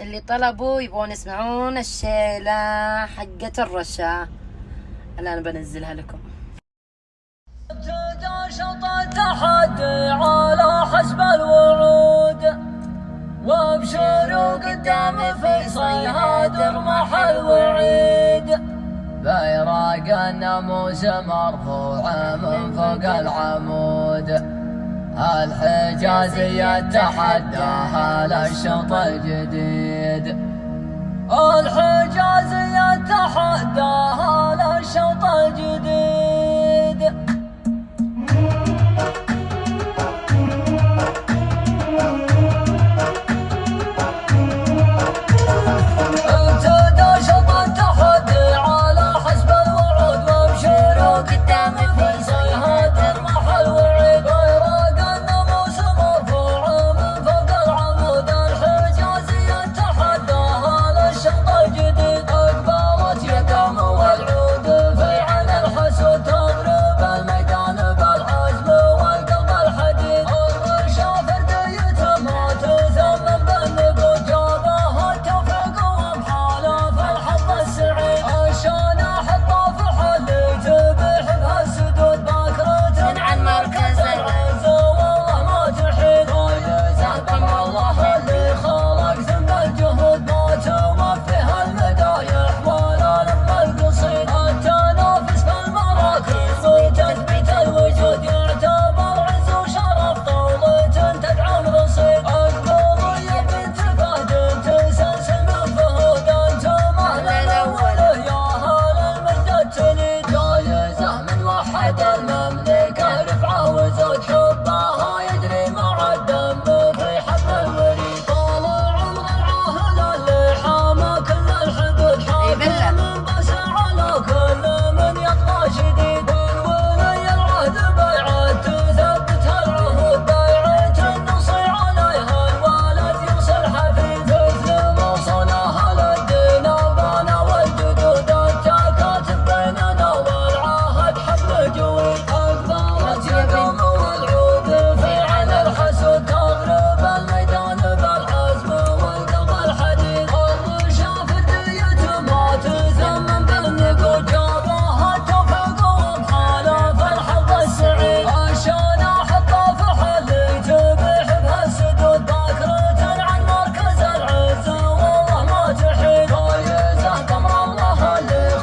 اللي طلبوا يبغون يسمعون الشيلة حقة الرشا. الآن بنزلها لكم. التحدي على حسب الوعود. وابشروا قدام فيصل هادر محل وعيد. بيراق الناموس مرفوع من فوق العمود. الحجازي يتحداها للشوط الجديد. الحجازي يتحداها للشوط الجديد.